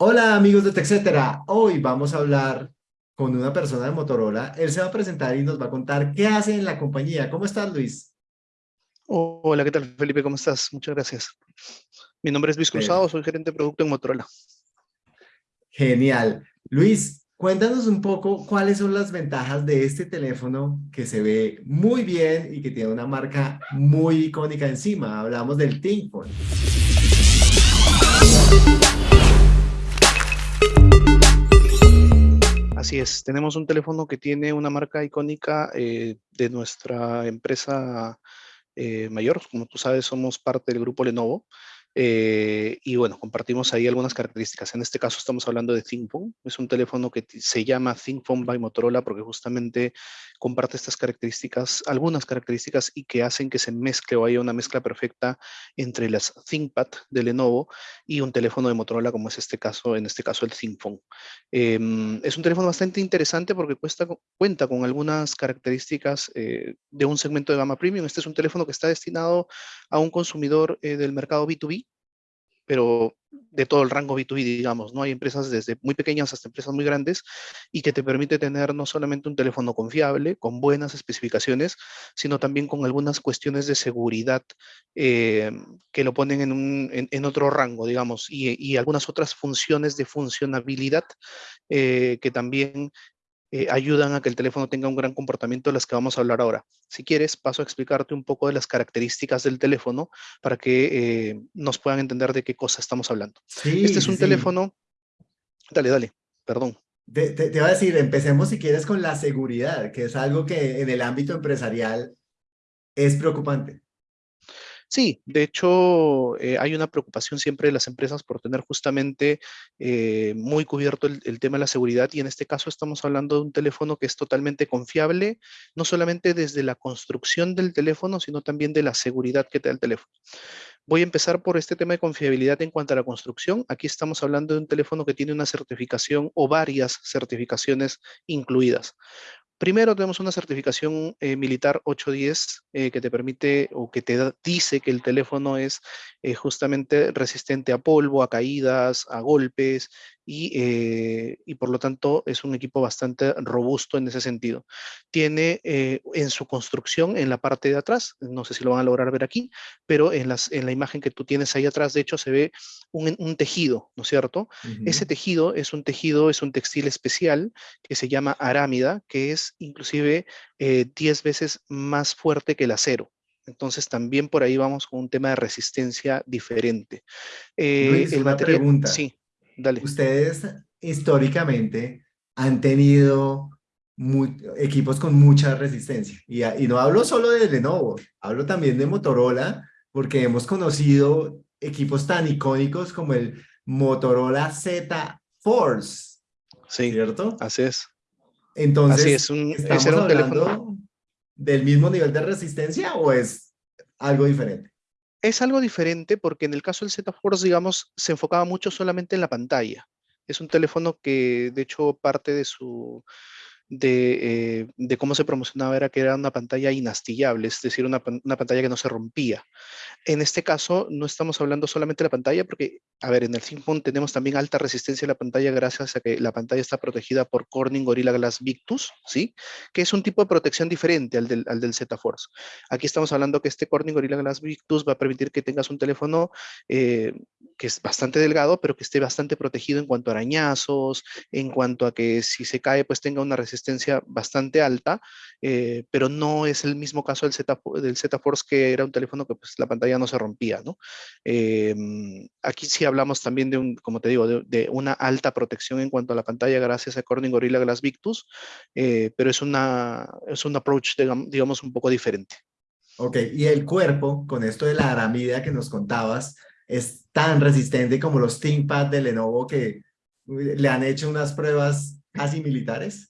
Hola amigos de TechCetera, hoy vamos a hablar con una persona de Motorola. Él se va a presentar y nos va a contar qué hace en la compañía. ¿Cómo estás, Luis? Hola, ¿qué tal, Felipe? ¿Cómo estás? Muchas gracias. Mi nombre es Luis Cruzado, soy gerente de producto en Motorola. Genial. Luis, cuéntanos un poco cuáles son las ventajas de este teléfono que se ve muy bien y que tiene una marca muy icónica encima. Hablamos del ThinkPhone. Así es, tenemos un teléfono que tiene una marca icónica eh, de nuestra empresa eh, mayor. Como tú sabes, somos parte del grupo Lenovo. Eh, y bueno, compartimos ahí algunas características. En este caso estamos hablando de ThinkPhone. Es un teléfono que se llama ThinkPhone by Motorola porque justamente comparte estas características, algunas características y que hacen que se mezcle o haya una mezcla perfecta entre las ThinkPad de Lenovo y un teléfono de Motorola como es este caso, en este caso el ThinkPhone. Em, es un teléfono bastante interesante porque cuenta con algunas características eh, de un segmento de gama premium. Este es un teléfono que está destinado a un consumidor eh, del mercado B2B pero de todo el rango B2B, digamos, ¿no? Hay empresas desde muy pequeñas hasta empresas muy grandes y que te permite tener no solamente un teléfono confiable, con buenas especificaciones, sino también con algunas cuestiones de seguridad eh, que lo ponen en, en, otro rango, digamos, y, y, algunas otras funciones de funcionabilidad eh, que también eh, ayudan a que el teléfono tenga un gran comportamiento de las que vamos a hablar ahora. Si quieres, paso a explicarte un poco de las características del teléfono para que eh, nos puedan entender de qué cosa estamos hablando. este es un teléfono... Dale, dale, perdón. Te, te, te, a decir, empecemos si quieres con la seguridad, que es algo que en el ámbito empresarial es preocupante. Sí, de hecho, eh, hay una preocupación siempre de las empresas por tener justamente eh, muy cubierto el, tema de la seguridad y en este caso estamos hablando de un teléfono que es totalmente confiable, no solamente desde la construcción del teléfono, sino también de la seguridad que te da el teléfono. Voy a empezar por este tema de confiabilidad en cuanto a la construcción. Aquí estamos hablando de un teléfono que tiene una certificación o varias certificaciones incluidas. Primero tenemos una certificación eh, militar 810 eh, que te permite o que te dice que el teléfono es eh, justamente resistente a polvo, a caídas, a golpes y, y, por lo tanto es un equipo bastante robusto en ese sentido. Tiene en su construcción en la parte de atrás, no sé si lo van a lograr ver aquí, pero en, las, en la imagen que tú tienes ahí atrás, de hecho se ve un, un tejido, ¿no es cierto? Ese tejido es un tejido, es un textil especial que se llama arámida, que es inclusive 10 eh, veces más fuerte que el acero. Entonces también por ahí vamos con un tema de resistencia diferente. Eh, el una pregunta. Sí, dale. Ustedes históricamente han tenido equipos con mucha resistencia. Y, y, no hablo solo de Lenovo, hablo también de Motorola, porque hemos conocido equipos tan icónicos como el Motorola Z Force. Sí, ¿cierto? Así es. Entonces, es, un, ¿estamos hablando teléfono... del mismo nivel de resistencia o es algo diferente? Es algo diferente porque en el caso del Z Force, digamos, se enfocaba mucho solamente en la pantalla. Es un teléfono que, de hecho, parte de su, de, eh, de, cómo se promocionaba era que era una pantalla inastillable, es decir, una, una, pantalla que no se rompía. En este caso, no estamos hablando solamente de la pantalla, porque, a ver, en el ThinkPhone tenemos también alta resistencia a la pantalla gracias a que la pantalla está protegida por Corning Gorilla Glass Victus, ¿sí? Que es un tipo de protección diferente al del, al del Z Force. Aquí estamos hablando que este Corning Gorilla Glass Victus va a permitir que tengas un teléfono eh, que es bastante delgado, pero que esté bastante protegido en cuanto a arañazos, en cuanto a que si se cae, pues tenga una resistencia resistencia bastante alta, eh, pero no es el mismo caso del Z, Force que era un teléfono que pues, la pantalla no se rompía, ¿no? Em, aquí sí hablamos también de un, como te digo, de, una alta protección en cuanto a la pantalla gracias a Corning Gorilla Glass Victus, eh, pero es, una, es un approach, digamos, un poco diferente. Ok, y el cuerpo, con esto de la aramida que nos contabas, es tan resistente como los ThinkPad de Lenovo que le han hecho unas pruebas casi militares.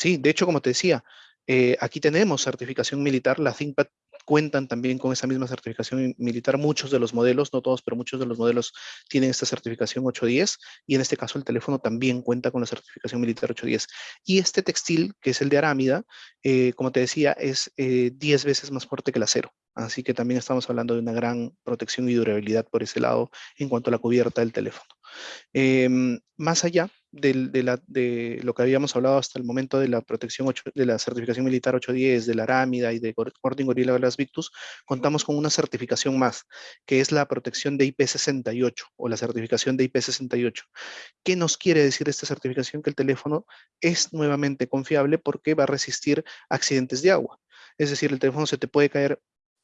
Sí, de hecho, como te decía, eh, aquí tenemos certificación militar, la ThinkPad cuentan también con esa misma certificación militar. Muchos de los modelos, no todos, pero muchos de los modelos tienen esta certificación 810 y en este caso el teléfono también cuenta con la certificación militar 810. Y este textil, que es el de arámida, eh, como te decía, es 10 eh, veces más fuerte que el acero. Así que también estamos hablando de una gran protección y durabilidad por ese lado en cuanto a la cubierta del teléfono. Em, más allá de, lo que habíamos hablado hasta el momento de la protección de la certificación militar 810, de la Arámida y de Corting Gorilla Glass Victus, contamos con una certificación más, que es la protección de IP68 o la certificación de IP68. ¿Qué nos quiere decir esta certificación? Que el teléfono es nuevamente confiable porque va a resistir accidentes de agua. Es decir, el teléfono se te puede caer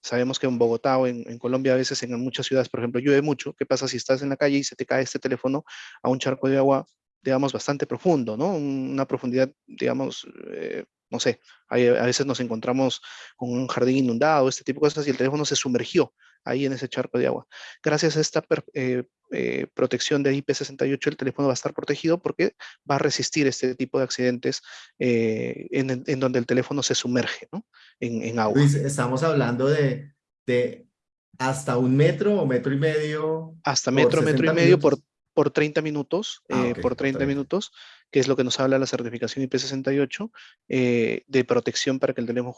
Sabemos que en Bogotá o en, Colombia a veces en muchas ciudades, por ejemplo, llueve mucho. ¿Qué pasa si estás en la calle y se te cae este teléfono a un charco de agua, digamos, bastante profundo, ¿no? Una profundidad, digamos, eh, no sé, a veces nos encontramos con un jardín inundado, este tipo de cosas, y el teléfono se sumergió ahí en ese charco de agua. Gracias a esta eh, eh, protección de IP68, el teléfono va a estar protegido porque va a resistir este tipo de accidentes en, donde el teléfono se sumerge ¿no? en, agua. Luis, estamos hablando de, de hasta un metro o metro y medio. Hasta metro, metro y medio por por 30 minutos, ah, eh, por 30 minutos, que es lo que nos habla la certificación IP68, eh, de protección para que, el teléfono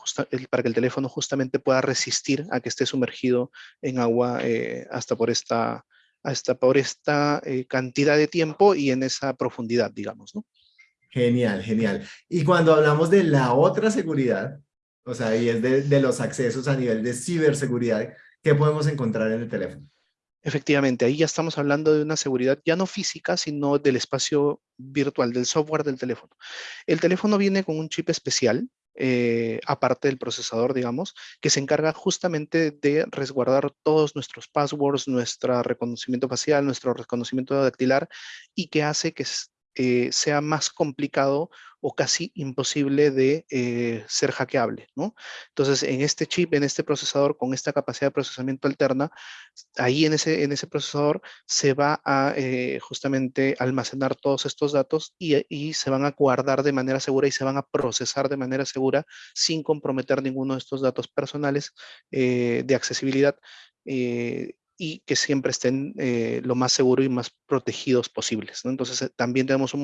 para que el teléfono justamente pueda resistir a que esté sumergido en agua eh, hasta por esta, hasta por esta cantidad de tiempo y en esa profundidad, digamos. ¿no? Genial, genial. Y cuando hablamos de la otra seguridad, o sea, y es de, de los accesos a nivel de ciberseguridad, ¿qué podemos encontrar en el teléfono? Efectivamente, ahí ya estamos hablando de una seguridad ya no física, sino del espacio virtual, del software del teléfono. El teléfono viene con un chip especial, eh, aparte del procesador, digamos, que se encarga justamente de resguardar todos nuestros passwords, nuestro reconocimiento facial, nuestro reconocimiento dactilar y que hace que eh, sea más complicado o casi imposible de eh, ser hackeable, ¿no? Entonces, en este chip, en este procesador, con esta capacidad de procesamiento alterna, ahí en ese, en ese procesador se va a eh, justamente almacenar todos estos datos y, y, se van a guardar de manera segura y se van a procesar de manera segura sin comprometer ninguno de estos datos personales de accesibilidad y que siempre estén eh, lo más seguro y más protegidos posibles. Entonces, eh, también tenemos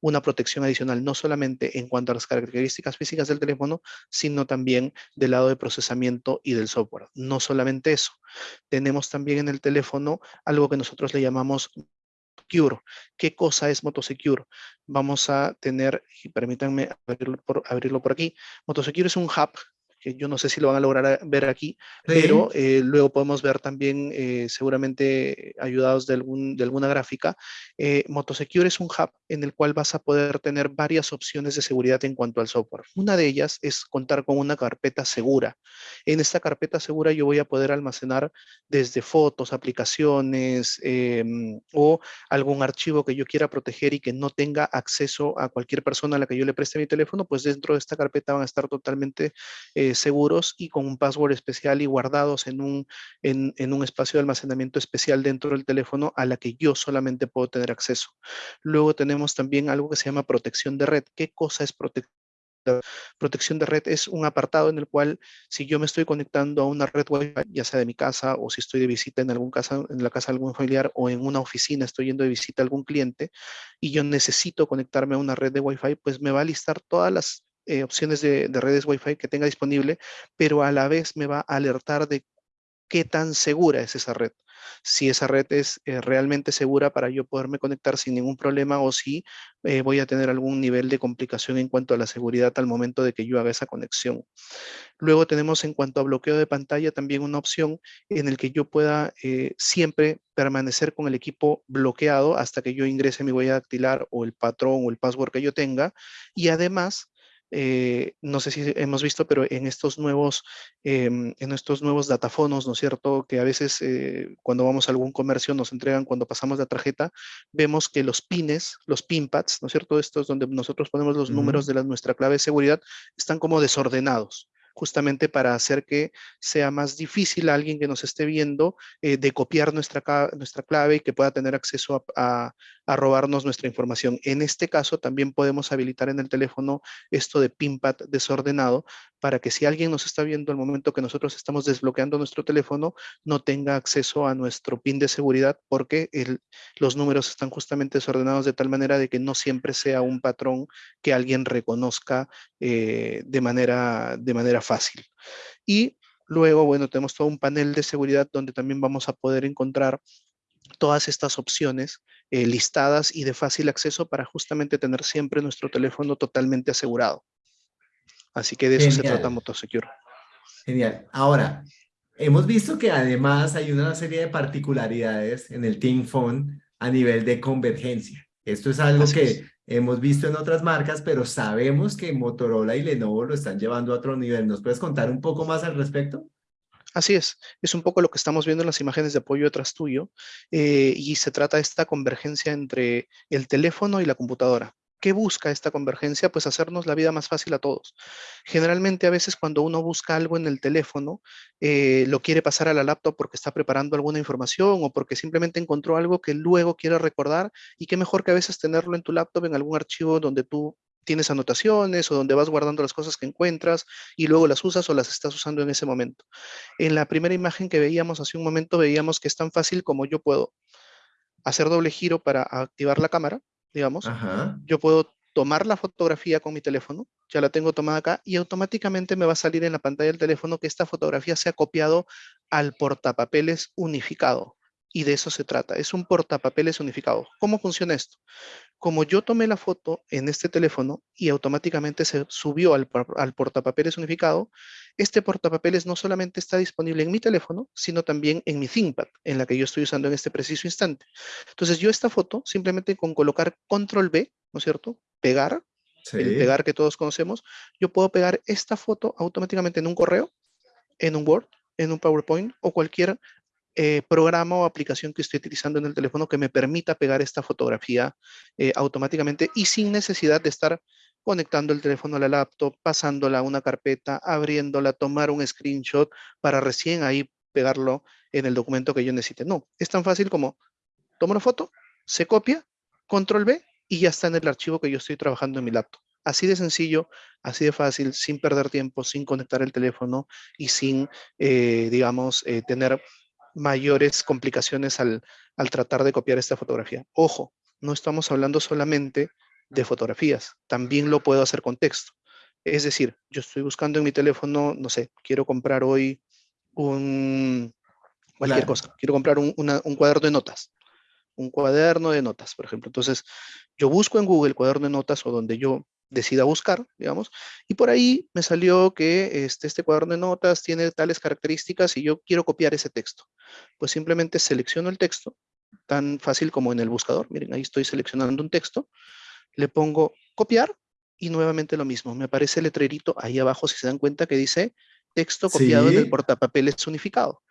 una protección adicional, no solamente en cuanto a las características físicas del teléfono, sino también del lado de procesamiento y del software. No solamente eso, tenemos también en el teléfono algo que nosotros le llamamos Secure. ¿Qué cosa es Motosecure? Vamos a tener, y permítanme abrirlo por, abrirlo por aquí, Motosecure es un hub que yo no sé si lo van a lograr ver aquí, pero eh, luego podemos ver también, eh, seguramente ayudados de, algún, de alguna gráfica, eh, Motosecure es un hub en el cual vas a poder tener varias opciones de seguridad en cuanto al software. Una de ellas es contar con una carpeta segura. En esta carpeta segura yo voy a poder almacenar desde fotos, aplicaciones em, o algún archivo que yo quiera proteger y que no tenga acceso a cualquier persona a la que yo le preste mi teléfono, pues dentro de esta carpeta van a estar totalmente seguros y con un password especial y guardados en un, en, un espacio de almacenamiento especial dentro del teléfono a la que yo solamente puedo tener acceso. Luego tenemos también algo que se llama protección de red. ¿Qué cosa es protección? Protección de red es un apartado en el cual si yo me estoy conectando a una red Wi-Fi, ya sea de mi casa o si estoy de visita en, algún casa, en la casa de algún familiar o en una oficina, estoy yendo de visita a algún cliente y yo necesito conectarme a una red de Wi-Fi, pues me va a listar todas las eh, opciones de, redes Wi-Fi que tenga disponible, pero a la vez me va a alertar de qué tan segura es esa red. Si esa red es eh, realmente segura para yo poderme conectar sin ningún problema o si eh, voy a tener algún nivel de complicación en cuanto a la seguridad al momento de que yo haga esa conexión. Luego tenemos en cuanto a bloqueo de pantalla también una opción en el que yo pueda siempre permanecer con el equipo bloqueado hasta que yo ingrese mi huella dactilar o el patrón o el password que yo tenga y además eh, no sé si hemos visto, pero en estos nuevos, em, en estos nuevos datafonos, ¿no es cierto? Que a veces eh, cuando vamos a algún comercio nos entregan cuando pasamos la tarjeta, vemos que los pines, los pinpads, ¿no es cierto? Estos donde nosotros ponemos los números de la, nuestra clave de seguridad, están como desordenados. Justamente para hacer que sea más difícil a alguien que nos esté viendo eh, de copiar nuestra, nuestra clave y que pueda tener acceso a, a, robarnos nuestra información. En este caso también podemos habilitar en el teléfono esto de PINPAD desordenado para que si alguien nos está viendo al momento que nosotros estamos desbloqueando nuestro teléfono, no tenga acceso a nuestro PIN de seguridad porque los números están justamente desordenados de tal manera de que no siempre sea un patrón que alguien reconozca eh, de, manera, de manera fácil. Y luego, bueno, tenemos todo un panel de seguridad donde también vamos a poder encontrar todas estas opciones eh, listadas y de fácil acceso para justamente tener siempre nuestro teléfono totalmente asegurado. Así que de eso se trata Motosecure. Genial. Ahora, hemos visto que además hay una serie de particularidades en el Team Phone a nivel de convergencia. Esto es algo que hemos visto en otras marcas, pero sabemos que Motorola y Lenovo lo están llevando a otro nivel. ¿Nos puedes contar un poco más al respecto? Así es, es un poco lo que estamos viendo en las imágenes de apoyo detrás tuyo eh, y se trata de esta convergencia entre el teléfono y la computadora. ¿Qué busca esta convergencia? Pues hacernos la vida más fácil a todos. Generalmente a veces cuando uno busca algo en el teléfono, eh, lo quiere pasar a la laptop porque está preparando alguna información o porque simplemente encontró algo que luego quiere recordar y qué mejor que a veces tenerlo en tu laptop en algún archivo donde tú tienes anotaciones o donde vas guardando las cosas que encuentras y luego las usas o las estás usando en ese momento. En la primera imagen que veíamos hace un momento veíamos que es tan fácil como yo puedo hacer doble giro para activar la cámara digamos, yo puedo tomar la fotografía con mi teléfono, ya la tengo tomada acá, y automáticamente me va a salir en la pantalla del teléfono que esta fotografía se ha copiado al portapapeles unificado. Y de eso se trata, es un portapapeles unificado. ¿Cómo funciona esto? Como yo tomé la foto en este teléfono y automáticamente se subió al, al portapapeles unificado, este portapapeles no solamente está disponible en mi teléfono, sino también en mi ThinkPad, en la que yo estoy usando en este preciso instante. Entonces yo esta foto, simplemente con colocar control B, ¿no es cierto? Pegar, el pegar que todos conocemos, yo puedo pegar esta foto automáticamente en un correo, en un Word, en un PowerPoint o cualquier eh, programa o aplicación que estoy utilizando en el teléfono que me permita pegar esta fotografía eh, automáticamente y sin necesidad de estar conectando el teléfono a la laptop, pasándola a una carpeta, abriéndola, tomar un screenshot para recién ahí pegarlo en el documento que yo necesite. No, es tan fácil como tomo una foto, se copia, control B y ya está en el archivo que yo estoy trabajando en mi laptop. Así de sencillo, así de fácil, sin perder tiempo, sin conectar el teléfono y sin, eh, digamos, tener mayores complicaciones al, al tratar de copiar esta fotografía. Ojo, no estamos hablando solamente de fotografías. También lo puedo hacer con texto. Es decir, yo estoy buscando en mi teléfono, no sé, quiero comprar hoy un, cualquier cosa. Quiero comprar un, un cuaderno de notas. Un cuaderno de notas, por ejemplo. Entonces, yo busco en Google cuaderno de notas o donde yo decida buscar, digamos, y por ahí me salió que este, este cuaderno de notas tiene tales características y yo quiero copiar ese texto. Pues simplemente selecciono el texto, tan fácil como en el buscador. Miren, ahí estoy seleccionando un texto, le pongo copiar y nuevamente lo mismo. Me aparece el letrerito ahí abajo, si se dan cuenta, que dice texto copiado en el portapapeles unificado.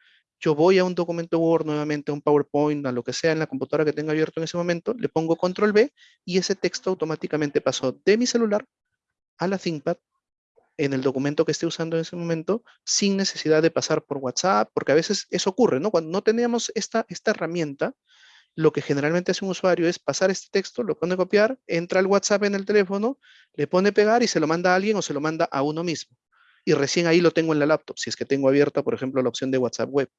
Yo voy a un documento Word, nuevamente a un PowerPoint, a lo que sea en la computadora que tenga abierto en ese momento, le pongo control B y ese texto automáticamente pasó de mi celular a la ThinkPad en el documento que esté usando en ese momento sin necesidad de pasar por WhatsApp, porque a veces eso ocurre, ¿no? Cuando no teníamos esta, esta herramienta, lo que generalmente hace un usuario es pasar este texto, lo pone a copiar, entra al WhatsApp en el teléfono, le pone pegar y se lo manda a alguien o se lo manda a uno mismo. Y recién ahí lo tengo en la laptop, si es que tengo abierta, por ejemplo, la opción de WhatsApp web.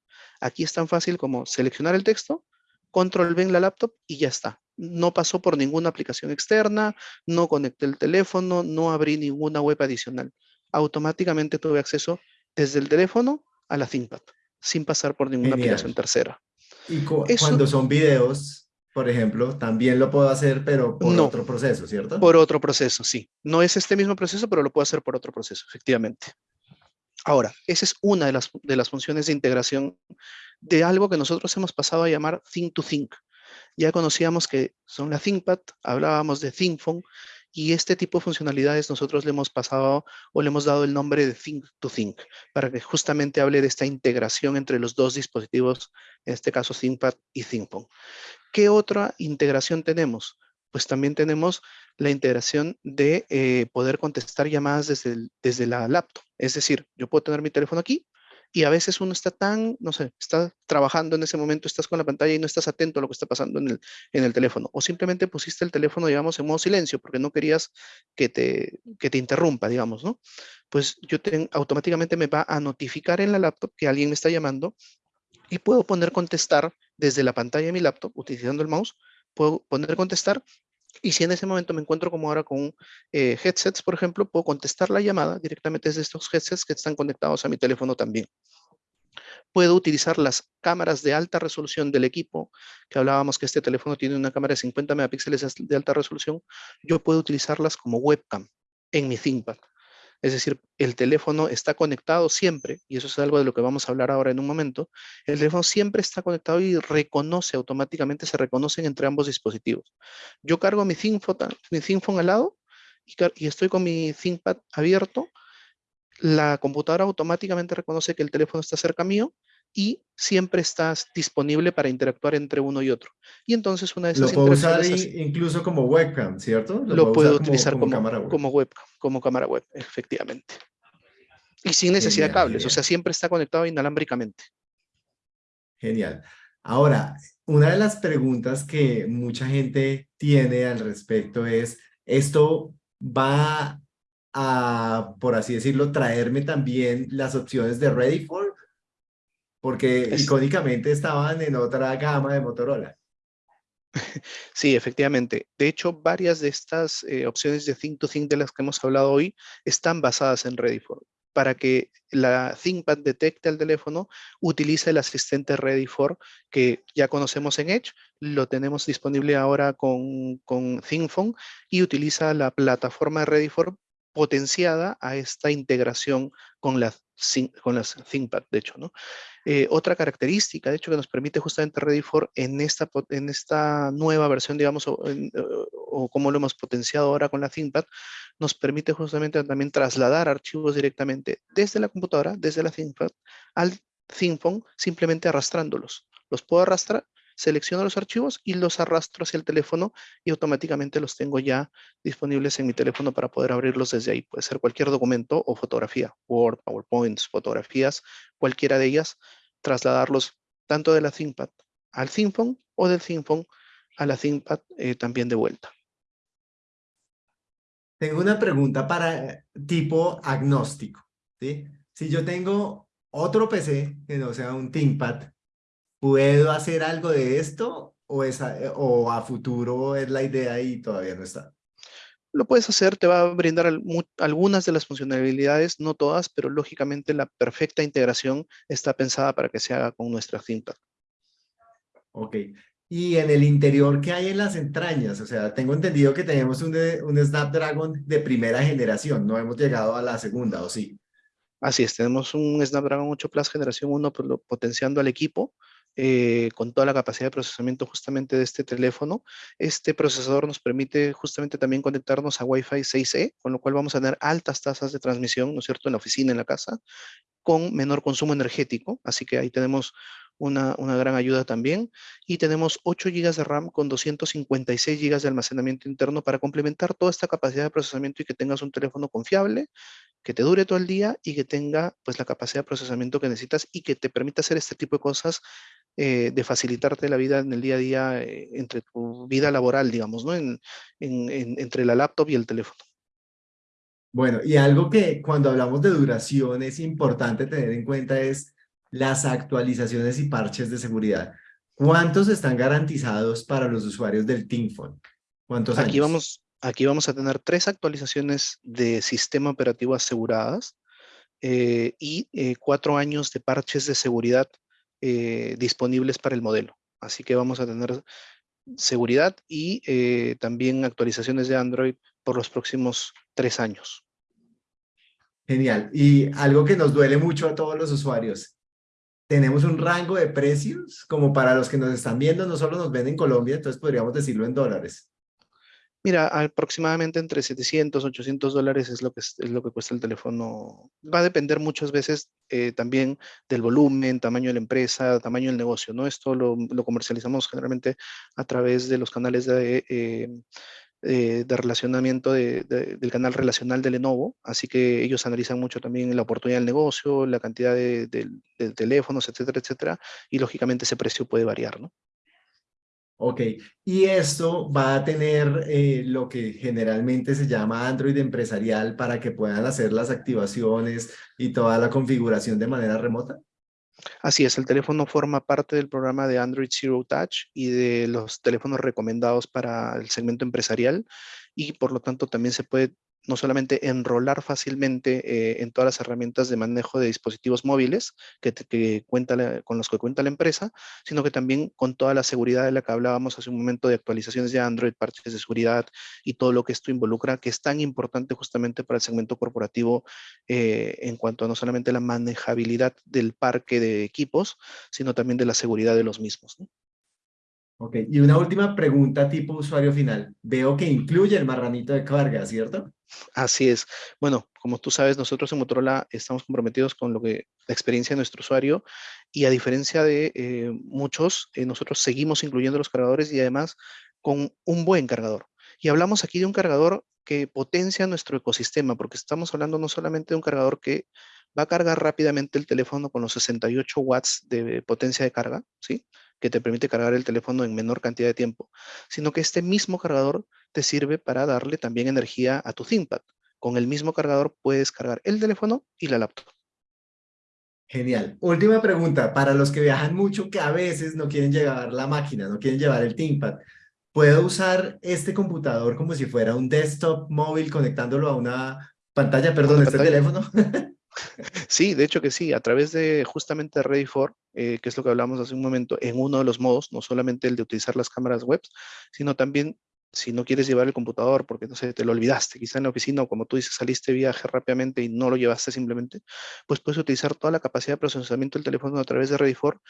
Aquí es tan fácil como seleccionar el texto, control V en la laptop y ya está. No pasó por ninguna aplicación externa, no conecté el teléfono, no abrí ninguna web adicional. Automáticamente tuve acceso desde el teléfono a la ThinkPad, sin pasar por ninguna aplicación tercera. Y cuando son videos, por ejemplo, también lo puedo hacer, pero por otro proceso, ¿cierto? Por otro proceso, sí. No es este mismo proceso, pero lo puedo hacer por otro proceso, efectivamente. Ahora, esa es una de las, de las funciones de integración de algo que nosotros hemos pasado a llamar Think to Think. Ya conocíamos que son la ThinkPad, hablábamos de ThinkPhone, y este tipo de funcionalidades nosotros le hemos pasado o le hemos dado el nombre de Think to Think, para que justamente hable de esta integración entre los dos dispositivos, en este caso ThinkPad y ThinkPhone. ¿Qué otra integración tenemos? pues también tenemos la integración de eh, poder contestar llamadas desde, desde la laptop. Es decir, yo puedo tener mi teléfono aquí, y a veces uno está tan, no sé, está trabajando en ese momento, estás con la pantalla y no estás atento a lo que está pasando en el, en el teléfono. O simplemente pusiste el teléfono, digamos, en modo silencio porque no querías que te, que te interrumpa, digamos, ¿no? Pues yo automáticamente me va a notificar en la laptop que alguien me está llamando y puedo poner contestar desde la pantalla de mi laptop utilizando el mouse, puedo poner contestar y si en ese momento me encuentro como ahora con eh, headsets, por ejemplo, puedo contestar la llamada directamente desde estos headsets que están conectados a mi teléfono también. Puedo utilizar las cámaras de alta resolución del equipo, que hablábamos que este teléfono tiene una cámara de 50 megapíxeles de alta resolución. Yo puedo utilizarlas como webcam en mi ThinkPad. Es decir, el teléfono está conectado siempre, y eso es algo de lo que vamos a hablar ahora en un momento, el teléfono siempre está conectado y reconoce automáticamente, se reconocen entre ambos dispositivos. Yo cargo mi ThinkPhone, al lado y, y estoy con mi ThinkPad abierto, la computadora automáticamente reconoce que el teléfono está cerca mío y siempre estás disponible para interactuar entre uno y otro. Y entonces una de esas Lo puedo usar incluso como webcam, ¿cierto? Lo, puedo, utilizar como, cámara web. como webcam, como cámara web, efectivamente. Y sin necesidad de cables, o sea, siempre está conectado inalámbricamente. Genial. Ahora, una de las preguntas que mucha gente tiene al respecto es, ¿esto va a, por así decirlo, traerme también las opciones de Ready for porque icónicamente estaban en otra gama de Motorola. Sí, efectivamente. De hecho, varias de estas eh, opciones de Think to Think de las que hemos hablado hoy están basadas en Ready4. Para que la ThinkPad detecte al teléfono, utiliza el asistente Ready4 que ya conocemos en Edge, lo tenemos disponible ahora con, con ThinkPhone y utiliza la plataforma de Ready4 potenciada a esta integración con las, con las ThinkPad, de hecho, ¿no? Eh, otra característica, de hecho, que nos permite justamente Ready4 en esta, en esta nueva versión, digamos, o, o, como lo hemos potenciado ahora con la ThinkPad, nos permite justamente también trasladar archivos directamente desde la computadora, desde la ThinkPad, al ThinkPhone, simplemente arrastrándolos. Los puedo arrastrar selecciono los archivos y los arrastro hacia el teléfono y automáticamente los tengo ya disponibles en mi teléfono para poder abrirlos desde ahí. Puede ser cualquier documento o fotografía, Word, PowerPoints, fotografías, cualquiera de ellas, trasladarlos tanto de la ThinkPad al ThinkPhone o del ThinkPhone a la ThinkPad eh, también de vuelta. Tengo una pregunta para tipo agnóstico. ¿sí? Si yo tengo otro PC que no sea un ThinkPad ¿Puedo hacer algo de esto o, o a futuro es la idea y todavía no está? Lo puedes hacer, te va a brindar algunas de las funcionalidades, no todas, pero lógicamente la perfecta integración está pensada para que se haga con nuestra cinta. Ok. Y en el interior, ¿qué hay en las entrañas? O sea, tengo entendido que tenemos un, un Snapdragon de primera generación, no hemos llegado a la segunda, ¿o sí? Así es, tenemos un Snapdragon 8 Plus generación 1 pues, potenciando al equipo, eh, con toda la capacidad de procesamiento justamente de este teléfono. Este procesador nos permite justamente también conectarnos a Wi-Fi 6E, con lo cual vamos a tener altas tasas de transmisión, ¿no es cierto?, en la oficina, en la casa, con menor consumo energético. Así que ahí tenemos una, una, gran ayuda también. Y tenemos 8 GB de RAM con 256 GB de almacenamiento interno para complementar toda esta capacidad de procesamiento y que tengas un teléfono confiable, que te dure todo el día y que tenga pues la capacidad de procesamiento que necesitas y que te permita hacer este tipo de cosas eh, de facilitarte la vida en el día a día, eh, entre tu vida laboral, digamos, ¿no? En, entre la laptop y el teléfono. Bueno, y algo que cuando hablamos de duración es importante tener en cuenta es las actualizaciones y parches de seguridad. ¿Cuántos están garantizados para los usuarios del ThinkPhone? ¿Cuántos aquí Vamos, aquí vamos a tener tres actualizaciones de sistema operativo aseguradas eh, y cuatro años de parches de seguridad eh, disponibles para el modelo. Así que vamos a tener seguridad y eh, también actualizaciones de Android por los próximos tres años. Genial. Y algo que nos duele mucho a todos los usuarios. Tenemos un rango de precios como para los que nos están viendo, no solo nos ven en Colombia, entonces podríamos decirlo en dólares. Mira, aproximadamente entre 700, 800 dólares es lo que, es, lo que cuesta el teléfono. Va a depender muchas veces eh, también del volumen, tamaño de la empresa, tamaño del negocio, ¿no? Esto lo, comercializamos generalmente a través de los canales de, eh, eh, de relacionamiento del canal relacional de Lenovo, así que ellos analizan mucho también la oportunidad del negocio, la cantidad de, de teléfonos, etcétera, etcétera, y lógicamente ese precio puede variar, ¿no? Ok, y esto va a tener eh, lo que generalmente se llama Android empresarial para que puedan hacer las activaciones y toda la configuración de manera remota. Así es, el teléfono forma parte del programa de Android Zero Touch y de los teléfonos recomendados para el segmento empresarial y por lo tanto también se puede no solamente enrolar fácilmente eh, en todas las herramientas de manejo de dispositivos móviles que, cuenta con los que cuenta la empresa, sino que también con toda la seguridad de la que hablábamos hace un momento de actualizaciones de Android, parches de seguridad y todo lo que esto involucra, que es tan importante justamente para el segmento corporativo eh, en cuanto a no solamente la manejabilidad del parque de equipos, sino también de la seguridad de los mismos. Ok, y una última pregunta tipo usuario final. Veo que incluye el marranito de carga, ¿cierto? Así es. Bueno, como tú sabes, nosotros en Motorola estamos comprometidos con lo que la experiencia de nuestro usuario y a diferencia de eh, muchos, eh, nosotros seguimos incluyendo los cargadores y además con un buen cargador. Y hablamos aquí de un cargador que potencia nuestro ecosistema, porque estamos hablando no solamente de un cargador que va a cargar rápidamente el teléfono con los 68 watts de potencia de carga, ¿sí? que te permite cargar el teléfono en menor cantidad de tiempo, sino que este mismo cargador te sirve para darle también energía a tu ThinkPad. Con el mismo cargador puedes cargar el teléfono y la laptop. Genial. Última pregunta, para los que viajan mucho, que a veces no quieren llevar la máquina, no quieren llevar el ThinkPad, ¿puedo usar este computador como si fuera un desktop móvil conectándolo a una pantalla, perdón, este teléfono? Sí, de hecho que sí, a través de justamente Ready for, eh, que es lo que hablamos hace un momento, en uno de los modos, no solamente el de utilizar las cámaras web, sino también si no quieres llevar el computador porque no sé, te lo olvidaste, quizá en la oficina o como tú dices, saliste de viaje rápidamente y no lo llevaste simplemente, pues puedes utilizar toda la capacidad de procesamiento del teléfono a través de Ready for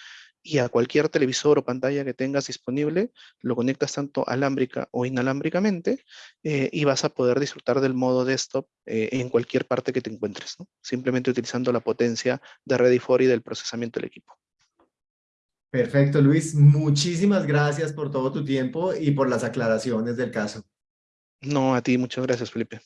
y a cualquier televisor o pantalla que tengas disponible, lo conectas tanto alámbrica o inalámbricamente eh, y vas a poder disfrutar del modo desktop eh, en cualquier parte que te encuentres, simplemente utilizando la potencia de Ready for y del procesamiento del equipo. Perfecto, Luis. Muchísimas gracias por todo tu tiempo y por las aclaraciones del caso. No, a ti, muchas gracias, Felipe.